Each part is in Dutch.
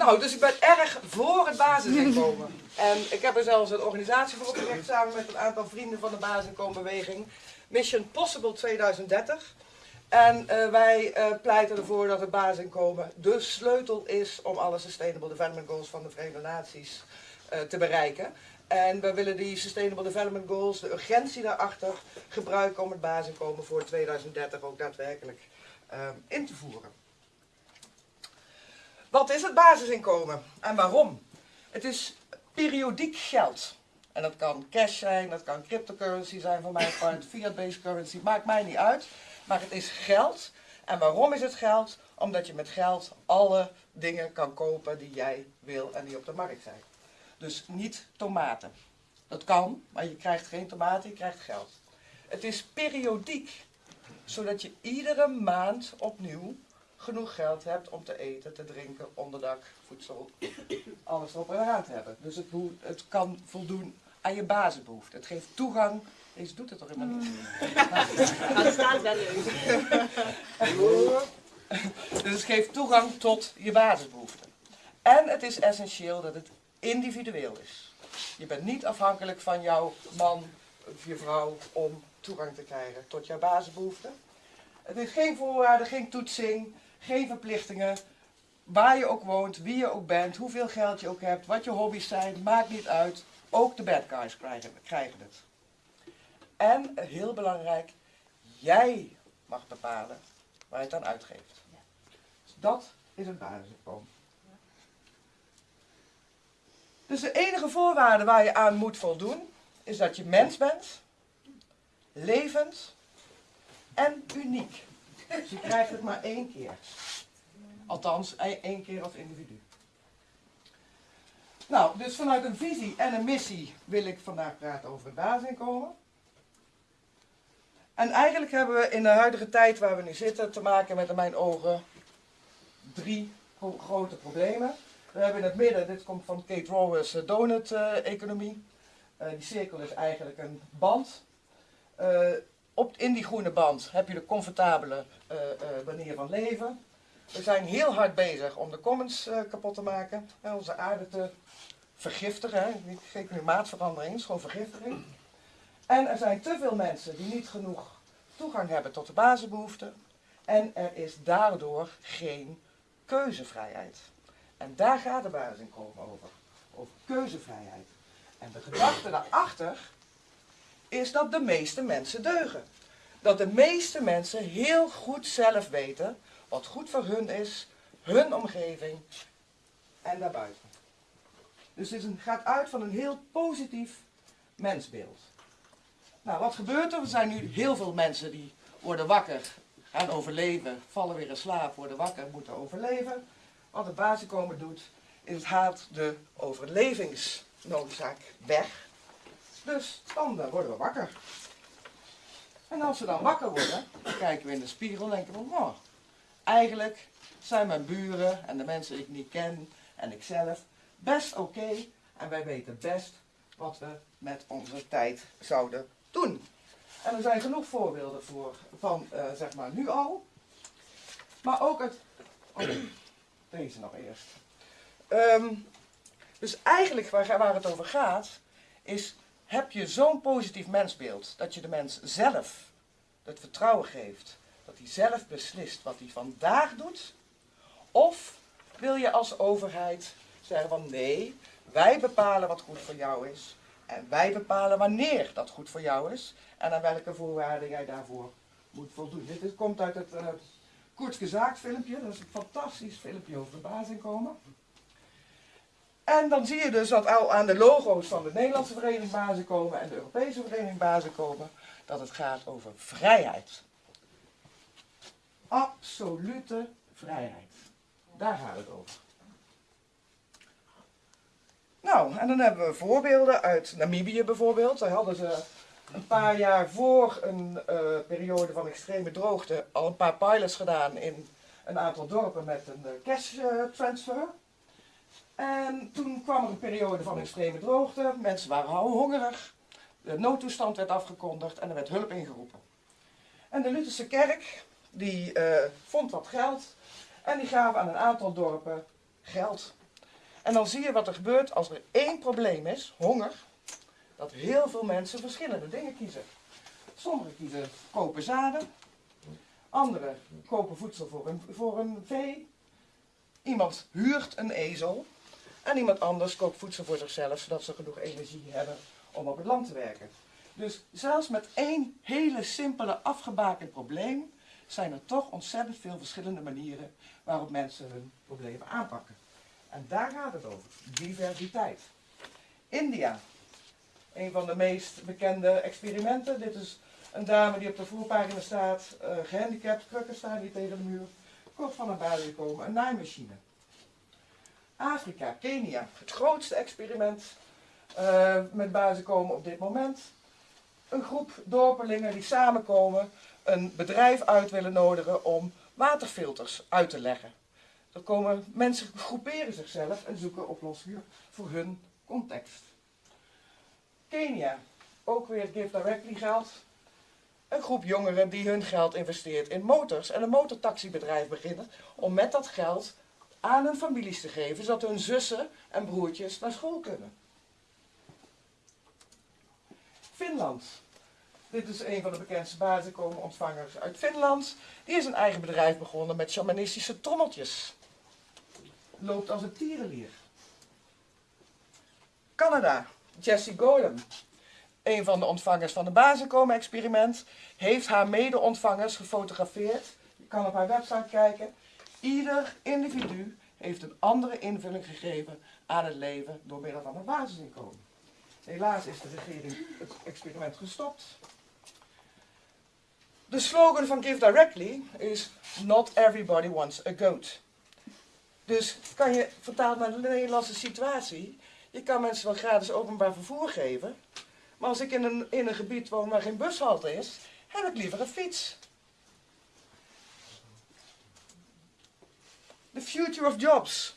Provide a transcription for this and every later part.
Nou, dus ik ben erg voor het basisinkomen. En ik heb er zelfs een organisatie voor opgericht samen met een aantal vrienden van de basisinkomenbeweging. Mission Possible 2030. En uh, wij uh, pleiten ervoor dat het basisinkomen de sleutel is om alle Sustainable Development Goals van de Verenigde Naties uh, te bereiken. En we willen die Sustainable Development Goals, de urgentie daarachter, gebruiken om het basisinkomen voor 2030 ook daadwerkelijk in te voeren. Wat is het basisinkomen en waarom? Het is periodiek geld. En dat kan cash zijn, dat kan cryptocurrency zijn mijn part, fiat-based currency, maakt mij niet uit. Maar het is geld. En waarom is het geld? Omdat je met geld alle dingen kan kopen die jij wil en die op de markt zijn. Dus niet tomaten. Dat kan, maar je krijgt geen tomaten, je krijgt geld. Het is periodiek, zodat je iedere maand opnieuw genoeg geld hebt om te eten, te drinken, onderdak, voedsel, alles erop en eraan te hebben. Dus het, het kan voldoen aan je basisbehoeften. Het geeft toegang. Deze doet het toch helemaal niet? Dat staat wel leuk. Dus het geeft toegang tot je basisbehoeften. En het is essentieel dat het individueel is. Je bent niet afhankelijk van jouw man of je vrouw om toegang te krijgen tot jouw basisbehoeften. Het is geen voorwaarde, geen toetsing, geen verplichtingen. Waar je ook woont, wie je ook bent, hoeveel geld je ook hebt, wat je hobby's zijn, maakt niet uit. Ook de bad guys krijgen, krijgen het. En heel belangrijk, jij mag bepalen waar je het aan uitgeeft. Dus dat is het basisinkomen. Dus de enige voorwaarde waar je aan moet voldoen, is dat je mens bent, levend en uniek. Dus je krijgt het maar één keer. Althans, één keer als individu. Nou, dus vanuit een visie en een missie wil ik vandaag praten over het basisinkomen. En eigenlijk hebben we in de huidige tijd waar we nu zitten te maken met in mijn ogen drie grote problemen. We hebben in het midden, dit komt van Kate Raworth's eh, donut-economie. Uh, die cirkel is eigenlijk een band. Op, in die groene band heb je de comfortabele uh, manier van leven. We zijn heel hard bezig om de commons kapot te maken. onze aarde te vergiftigen. Geen klimaatverandering, het is gewoon vergiftiging. En er zijn te veel mensen die niet genoeg toegang hebben tot de basisbehoeften. En er is daardoor geen keuzevrijheid. En daar gaat de basisinkomen over. Over keuzevrijheid. En de gedachte daarachter is dat de meeste mensen deugen. Dat de meeste mensen heel goed zelf weten wat goed voor hun is, hun omgeving en daarbuiten. Dus het gaat uit van een heel positief mensbeeld. Nou, wat gebeurt er? Er zijn nu heel veel mensen die worden wakker, gaan overleven, vallen weer in slaap, worden wakker, moeten overleven. Wat het basiskomen doet, is het haalt de overlevingsnoodzaak weg. Dus dan worden we wakker. En als we dan wakker worden, kijken we in de spiegel en denken we, oh, eigenlijk zijn mijn buren en de mensen die ik niet ken en ikzelf best oké. en wij weten best wat we met onze tijd zouden doen. En er zijn genoeg voorbeelden voor, van uh, zeg maar nu al. Maar ook het... Oh, deze nog eerst. Um, dus eigenlijk waar, waar het over gaat, is heb je zo'n positief mensbeeld dat je de mens zelf het vertrouwen geeft dat hij zelf beslist wat hij vandaag doet? Of wil je als overheid zeggen van nee, wij bepalen wat goed voor jou is en wij bepalen wanneer dat goed voor jou is en aan welke voorwaarden jij daarvoor moet voldoen. Dit komt uit het Kort Gezaakt filmpje, dat is een fantastisch filmpje over de basisinkomen. En dan zie je dus dat al aan de logo's van de Nederlandse Vereniging Basisinkomen en de Europese Vereniging Basisinkomen, dat het gaat over vrijheid. Absolute vrijheid. Daar gaat het over. Nou, en dan hebben we voorbeelden uit Namibië bijvoorbeeld. Daar hadden ze een paar jaar voor een uh, periode van extreme droogte al een paar pilots gedaan in een aantal dorpen met een uh, cash uh, transfer. En toen kwam er een periode van extreme droogte, mensen waren hongerig, de noodtoestand werd afgekondigd en er werd hulp ingeroepen. En de Lutherse kerk, die vond wat geld en die gaven aan een aantal dorpen geld. En dan zie je wat er gebeurt als er één probleem is, honger, dat heel veel mensen verschillende dingen kiezen. Sommigen kiezen kopen zaden, anderen kopen voedsel voor een, voor een vee, iemand huurt een ezel en iemand anders koopt voedsel voor zichzelf, zodat ze genoeg energie hebben om op het land te werken. Dus zelfs met één hele simpele afgebakend probleem zijn er toch ontzettend veel verschillende manieren waarop mensen hun problemen aanpakken. En daar gaat het over, diversiteit. India, een van de meest bekende experimenten. Dit is een dame die op de voorpagina staat, uh, gehandicapt, krukken staan die tegen de muur. Kort van een balie komen, een naaimachine. Afrika, Kenia, het grootste experiment uh, met basis komen op dit moment. Een groep dorpelingen die samenkomen, een bedrijf uit willen nodigen om waterfilters uit te leggen. Er komen mensen groeperen zichzelf en zoeken oplossingen voor hun context. Kenia, ook weer Give Directly geld. Een groep jongeren die hun geld investeert in motors en een motortaxibedrijf beginnen om met dat geld aan hun families te geven, zodat hun zussen en broertjes naar school kunnen. Finland. Dit is een van de bekendste basisinkomenontvangers uit Finland. Die is een eigen bedrijf begonnen met shamanistische trommeltjes. Loopt als een tierenlier. Canada. Jessie Golem, een van de ontvangers van het basisinkomen-experiment, heeft haar mede-ontvangers gefotografeerd. Je kan op haar website kijken. Ieder individu heeft een andere invulling gegeven aan het leven door middel van een basisinkomen. Helaas is de regering het experiment gestopt. De slogan van Give Directly is Not everybody wants a goat. Dus kan je vertaald naar de Nederlandse situatie. Je kan mensen wel gratis openbaar vervoer geven. Maar als ik in een, in een gebied woon waar geen bushalte is, heb ik liever een fiets. The future of jobs.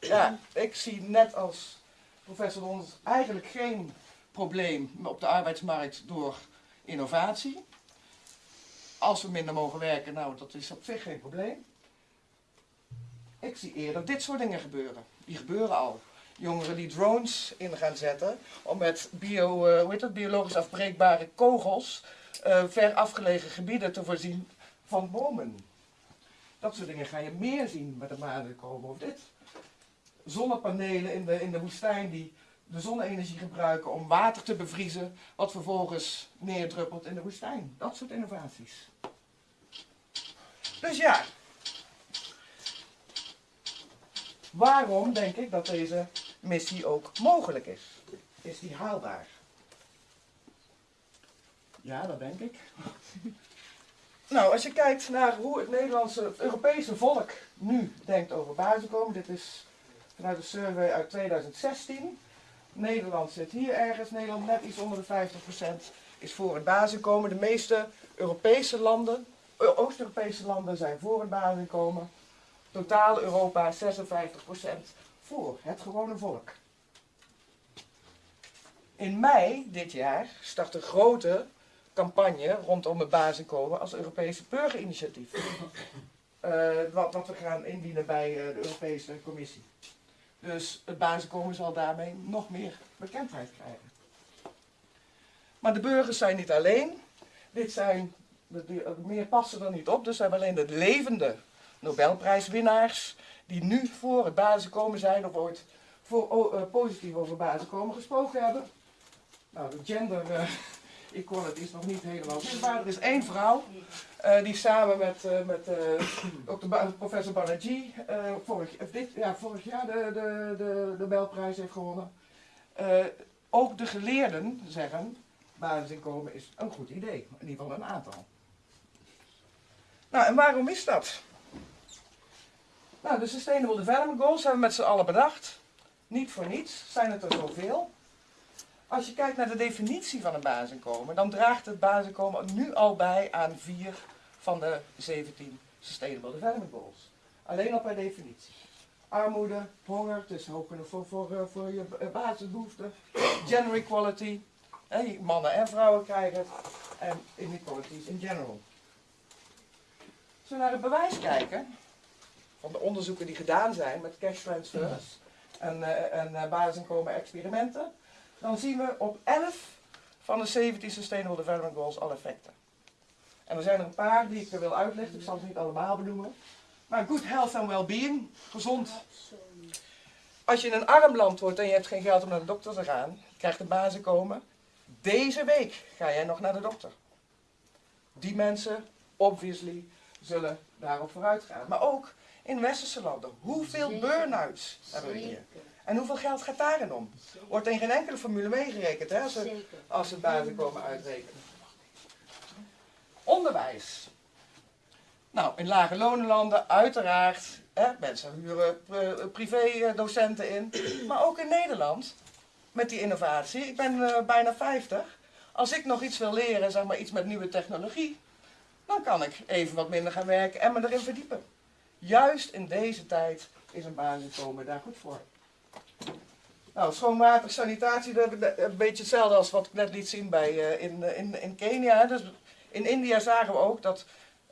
Ja, ik zie net als professor Dons eigenlijk geen probleem op de arbeidsmarkt door innovatie. Als we minder mogen werken, nou dat is op zich geen probleem. Ik zie eerder dit soort dingen gebeuren. Die gebeuren al. Jongeren die drones in gaan zetten om met bio, dat, biologisch afbreekbare kogels uh, ver afgelegen gebieden te voorzien van bomen. Dat soort dingen ga je meer zien met de maanden komen of dit. Zonnepanelen in de, in de woestijn die de zonne-energie gebruiken om water te bevriezen, wat vervolgens neerdruppelt in de woestijn. Dat soort innovaties. Dus ja, waarom denk ik dat deze missie ook mogelijk is? Is die haalbaar? Ja, dat denk ik. Nou, als je kijkt naar hoe het Nederlandse, het Europese volk nu denkt over basisinkomen, dit is vanuit een survey uit 2016. Nederland zit hier ergens, Nederland net iets onder de 50% is voor het basisinkomen. De meeste Europese landen, Oost-Europese landen zijn voor het basisinkomen. Totaal Europa 56% voor het gewone volk. In mei dit jaar start een grote campagne rondom het basisinkomen als Europese burgerinitiatief. Uh, wat, wat, we gaan indienen bij uh, de Europese Commissie. Dus het basisinkomen zal daarmee nog meer bekendheid krijgen. Maar de burgers zijn niet alleen. Dit zijn, meer passen er niet op, dus zijn alleen de levende Nobelprijswinnaars die nu voor het basisinkomen zijn of ooit voor, uh, positief over basisinkomen gesproken hebben. Nou, de gender equality is nog niet helemaal zichtbaar. Er is één vrouw uh, die samen met, met ook de professor Banerjee vorig, dit, ja, vorig jaar de, de, de Nobelprijs heeft gewonnen. ook de geleerden zeggen, basisinkomen is een goed idee. In ieder geval een aantal. Nou, en waarom is dat? Nou, de Sustainable Development Goals hebben we met z'n allen bedacht. Niet voor niets zijn het er zoveel. Als je kijkt naar de definitie van een basisinkomen, dan draagt het basisinkomen nu al bij aan vier van de 17 Sustainable Development Goals. Alleen al per definitie. Armoede, honger, het is hoog genoeg voor, voor, eh, voor je basisbehoeften. Gender equality, mannen en vrouwen krijgen het. En inequalities in general. Als we naar het bewijs kijken, van de onderzoeken die gedaan zijn met cash transfers, en, uh, en uh, basisinkomen experimenten, dan zien we op 11 van de 17 Sustainable Development Goals al effecten. En er zijn er een paar die ik wil uitlichten, ik zal het niet allemaal benoemen. Maar good health and well-being, gezond. Als je in een arm land wordt en je hebt geen geld om naar de dokter te gaan, krijgt de basisinkomen. Deze week ga jij nog naar de dokter. Die mensen, obviously, zullen daarop vooruit gaan. Maar ook in westerse landen. Hoeveel burn-outs hebben we hier? En hoeveel geld gaat daarin om? Wordt in geen enkele formule meegerekend hè, als, ze, als ze het basisinkomen uitrekenen. Onderwijs. Nou, in lage lonenlanden uiteraard. Hè, mensen huren privé-docenten in. Maar ook in Nederland, met die innovatie. Ik ben uh, bijna 50. Als ik nog iets wil leren, zeg maar iets met nieuwe technologie, dan kan ik even wat minder gaan werken en me erin verdiepen. Juist in deze tijd is een basisinkomen daar goed voor. Nou, schoon water, sanitatie, dat is een beetje hetzelfde als wat ik net liet zien bij, uh, in, in, in Kenia. Dus in India zagen we ook dat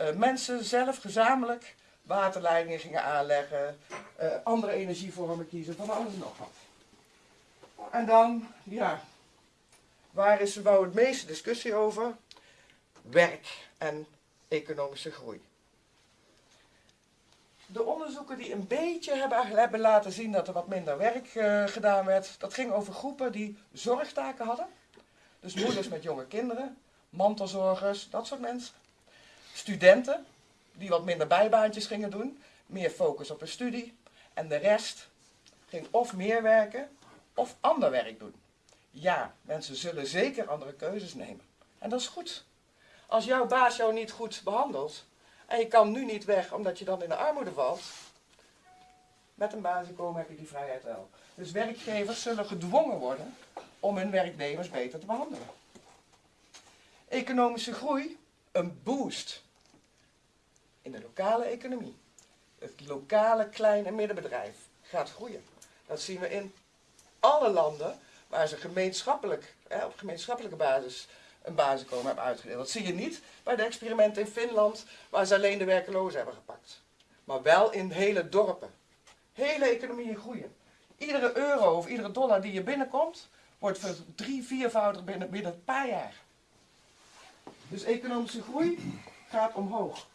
uh, mensen zelf gezamenlijk waterleidingen gingen aanleggen, andere energievormen kiezen, van alles en nog wat. En dan, ja, waar is er nou het meeste discussie over? Werk en economische groei. De onderzoeken die een beetje hebben, laten zien dat er wat minder werk uh, gedaan werd, dat ging over groepen die zorgtaken hadden. Dus moeders met jonge kinderen, mantelzorgers, dat soort mensen. Studenten, die wat minder bijbaantjes gingen doen, meer focus op hun studie. En de rest ging of meer werken of ander werk doen. Ja, mensen zullen zeker andere keuzes nemen. En dat is goed. Als jouw baas jou niet goed behandelt en je kan nu niet weg omdat je dan in de armoede valt, met een basisinkomen heb je die vrijheid wel. Dus werkgevers zullen gedwongen worden om hun werknemers beter te behandelen. Economische groei, een boost in de lokale economie. Het lokale klein- en middenbedrijf gaat groeien. Dat zien we in alle landen waar ze gemeenschappelijk, hè, op gemeenschappelijke basis een basisinkomen hebben uitgedeeld. Dat zie je niet bij de experimenten in Finland, waar ze alleen de werkelozen hebben gepakt. Maar wel in hele dorpen. Hele economieën groeien. Iedere euro of iedere dollar die je binnenkomt, wordt drie, viervoudig binnen, binnen een paar jaar. Dus economische groei gaat omhoog.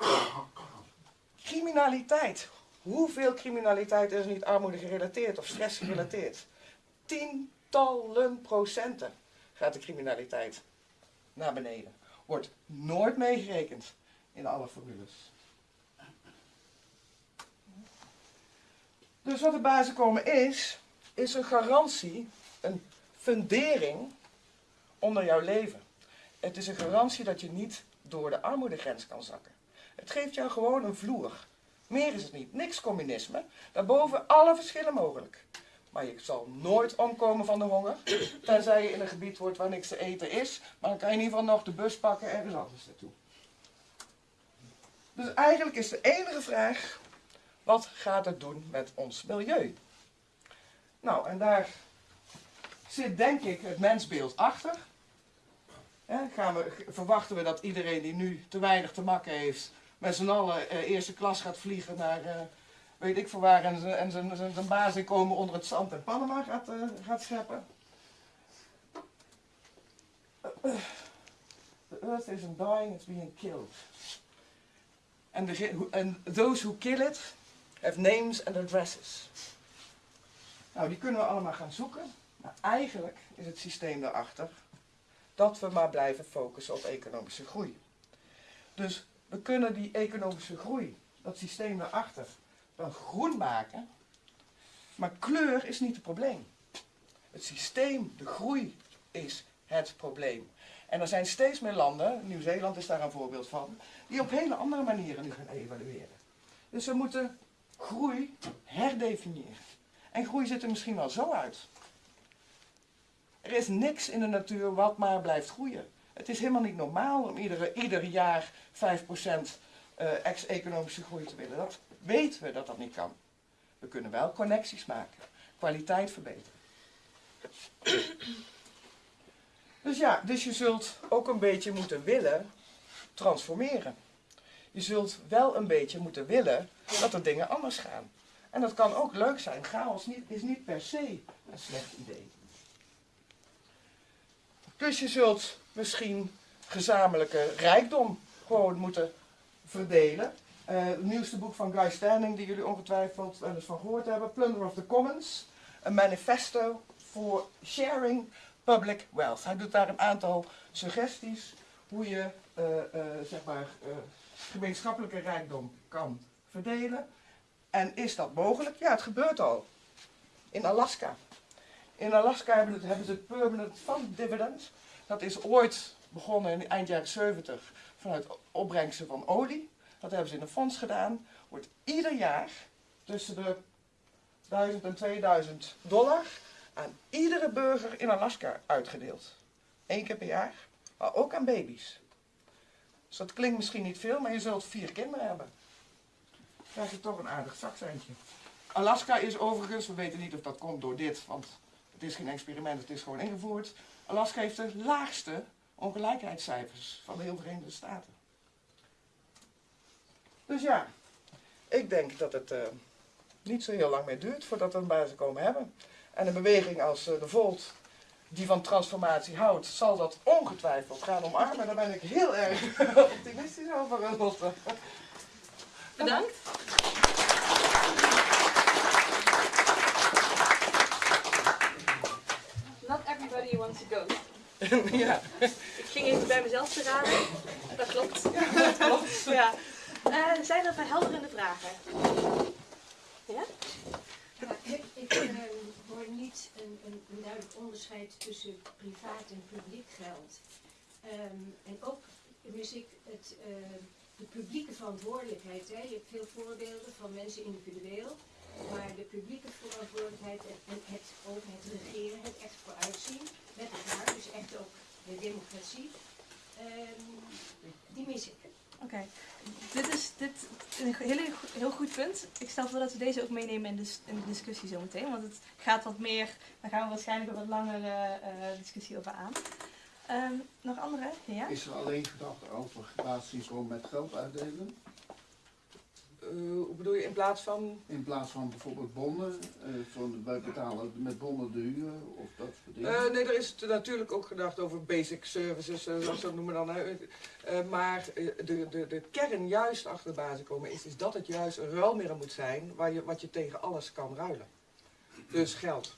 Criminaliteit. Hoeveel criminaliteit is niet armoede gerelateerd of stress gerelateerd? Tientallen procenten gaat de criminaliteit naar beneden. Wordt nooit meegerekend in alle formules. Dus wat de basisinkomen is, is een garantie, een fundering onder jouw leven. Het is een garantie dat je niet door de armoedegrens kan zakken. Het geeft jou gewoon een vloer. Meer is het niet. Niks communisme. Daarboven alle verschillen mogelijk. Maar je zal nooit omkomen van de honger. Tenzij je in een gebied wordt waar niks te eten is. Maar dan kan je in ieder geval nog de bus pakken en ergens anders naartoe. Dus eigenlijk is de enige vraag. Wat gaat het doen met ons milieu? Nou, en daar zit denk ik het mensbeeld achter. gaan we, verwachten we dat iedereen die nu te weinig te makken heeft, met z'n allen uh, eerste klas gaat vliegen naar uh, weet ik voor waar en, en zijn, baas komen onder het zand in Panama gaat, uh, gaat scheppen. The earth isn't dying, it's being killed. And, the, and those who kill it have names and addresses. Nou, die kunnen we allemaal gaan zoeken. Maar eigenlijk is het systeem daarachter dat we maar blijven focussen op economische groei. Dus we kunnen die economische groei, dat systeem daarachter, wel groen maken. Maar kleur is niet het probleem. Het systeem, de groei, is het probleem. En er zijn steeds meer landen, Nieuw-Zeeland is daar een voorbeeld van, die op hele andere manieren nu gaan evalueren. Dus we moeten groei herdefiniëren. En groei ziet er misschien wel zo uit. Er is niks in de natuur wat maar blijft groeien. Het is helemaal niet normaal om iedere, ieder jaar 5% uh, ex-economische groei te willen. Dat weten we dat dat niet kan. We kunnen wel connecties maken, kwaliteit verbeteren. Dus ja, dus je zult ook een beetje moeten willen transformeren. Je zult wel een beetje moeten willen dat er dingen anders gaan. En dat kan ook leuk zijn. Chaos niet, is niet per se een slecht idee. Dus je zult misschien gezamenlijke rijkdom gewoon moeten verdelen. Eh, het nieuwste boek van Guy Standing, die jullie ongetwijfeld wel eens van gehoord hebben, Plunder of the Commons, een manifesto for sharing public wealth. Hij doet daar een aantal suggesties hoe je eh, eh, zeg maar, gemeenschappelijke rijkdom kan verdelen. En is dat mogelijk? Ja, het gebeurt al. In Alaska. In Alaska hebben, het, hebben ze het Permanent Fund Dividend. Dat is ooit begonnen in eind jaren 70 vanuit opbrengsten van olie. Dat hebben ze in een fonds gedaan. Wordt ieder jaar tussen de 1000 en 2000 dollar aan iedere burger in Alaska uitgedeeld. Eén keer per jaar, maar ook aan baby's. Dus dat klinkt misschien niet veel, maar je zult vier kinderen hebben. Dan krijg je toch een aardig zakcentje. Alaska is overigens, we weten niet of dat komt door dit, want het is geen experiment, het is gewoon ingevoerd. Alaska heeft de laagste ongelijkheidscijfers van de heel Verenigde Staten. Dus ja, ik denk dat het eh, niet zo heel lang meer duurt voordat we een basis komen hebben. En een beweging als eh, de Volt, die van transformatie houdt, zal dat ongetwijfeld gaan omarmen. Daar ben ik heel erg optimistisch over. Bedankt. Not everybody wants a ghost. ja, Ik ging even bij mezelf te raden. Dat klopt. Ja, dat klopt. Ja. Eh, zijn er verhelderende vragen? Ja? Ja, ik ik eh, hoor niet een, een, een duidelijk onderscheid tussen privaat en publiek geld. Ehm, en ook mis ik het, eh, de publieke verantwoordelijkheid. Hè. Je hebt veel voorbeelden van mensen individueel. Maar de publieke verantwoordelijkheid en, en het over het regeren, het echt vooruitzien met elkaar, dus echt ook de democratie, ehm, die mis ik. Oké, dit is dit, een heel, heel goed punt. Ik stel voor dat we deze ook meenemen in de, s- in de discussie zometeen. Want het gaat wat meer, daar gaan we waarschijnlijk een wat langere eh, discussie over aan. Ehm, nog andere? Ja? Is er alleen gedacht over relaties gewoon met geld uitdelen? Eh, hoe bedoel je in plaats van. In plaats van bijvoorbeeld bonnen, eh, van wij betalen met bonnen de huur of dat soort dingen. Eh, nee, er is natuurlijk ook gedacht over basic services, zoals dat noemen dan. maar de, de, de kern juist achter de basis komen is, is dat het juist een ruilmiddel moet zijn waar je, wat je tegen alles kan ruilen. Dus geld.